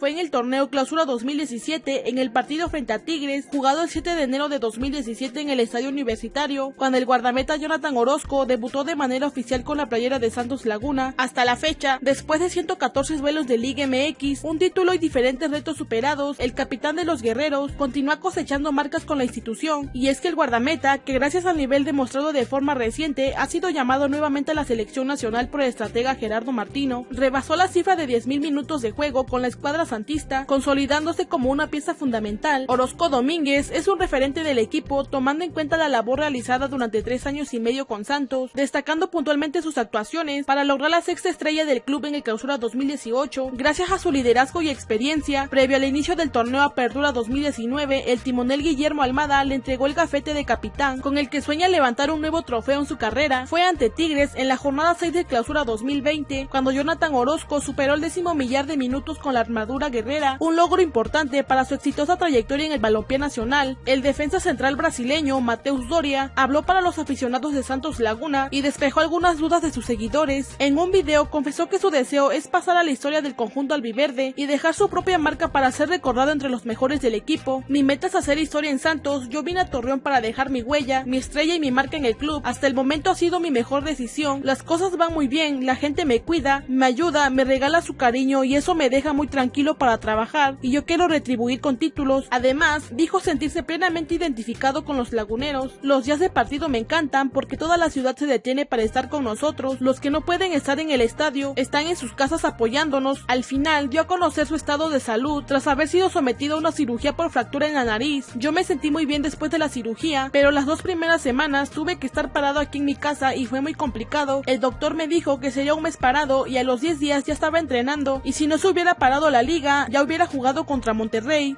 Fue en el torneo Clausura 2017, en el partido frente a Tigres, jugado el 7 de enero de 2017 en el Estadio Universitario, cuando el guardameta Jonathan Orozco debutó de manera oficial con la playera de Santos Laguna. Hasta la fecha, después de 114 duelos de Liga MX, un título y diferentes retos superados, el capitán de los guerreros continúa cosechando marcas con la institución, y es que el guardameta, que gracias al nivel demostrado de forma reciente, ha sido llamado nuevamente a la selección nacional por el estratega Gerardo Martino, rebasó la cifra de 10.000 minutos de juego con la escuadra santista, consolidándose como una pieza fundamental. Orozco Domínguez es un referente del equipo, tomando en cuenta la labor realizada durante tres años y medio con Santos, destacando puntualmente sus actuaciones para lograr la sexta estrella del club en el clausura 2018, gracias a su liderazgo y experiencia. Previo al inicio del torneo Apertura 2019, el timonel Guillermo Almada le entregó el gafete de capitán, con el que sueña levantar un nuevo trofeo en su carrera. Fue ante Tigres en la jornada 6 del clausura 2020, cuando Jonathan Orozco superó el décimo millar de minutos con la armadura Guerrera, un logro importante para su exitosa trayectoria en el balompié nacional. El defensa central brasileño Mateus Doria habló para los aficionados de Santos Laguna y despejó algunas dudas de sus seguidores. En un video confesó que su deseo es pasar a la historia del conjunto albiverde y dejar su propia marca para ser recordado entre los mejores del equipo. Mi meta es hacer historia en Santos, yo vine a Torreón para dejar mi huella, mi estrella y mi marca en el club. Hasta el momento ha sido mi mejor decisión, las cosas van muy bien, la gente me cuida, me ayuda, me regala su cariño y eso me deja muy tranquilo para trabajar y yo quiero retribuir con títulos. Además, dijo sentirse plenamente identificado con los laguneros. Los días de partido me encantan porque toda la ciudad se detiene para estar con nosotros. Los que no pueden estar en el estadio están en sus casas apoyándonos. Al final dio a conocer su estado de salud tras haber sido sometido a una cirugía por fractura en la nariz. Yo me sentí muy bien después de la cirugía, pero las dos primeras semanas tuve que estar parado aquí en mi casa y fue muy complicado. El doctor me dijo que sería un mes parado y a los 10 días ya estaba entrenando y si no se hubiera parado la ya hubiera jugado contra Monterrey.